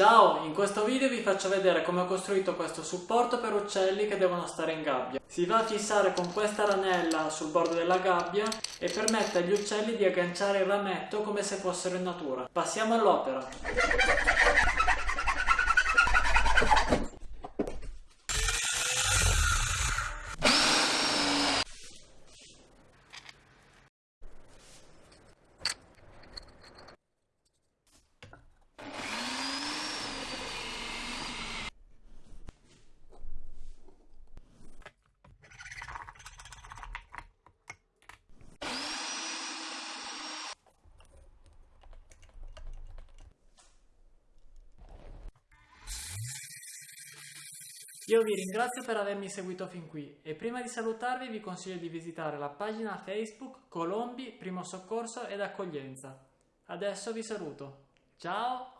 Ciao, in questo video vi faccio vedere come ho costruito questo supporto per uccelli che devono stare in gabbia. Si va a fissare con questa ranella sul bordo della gabbia e permette agli uccelli di agganciare il rametto come se fossero in natura. Passiamo all'opera. Io vi ringrazio per avermi seguito fin qui e prima di salutarvi vi consiglio di visitare la pagina Facebook Colombi, Primo Soccorso ed Accoglienza. Adesso vi saluto. Ciao!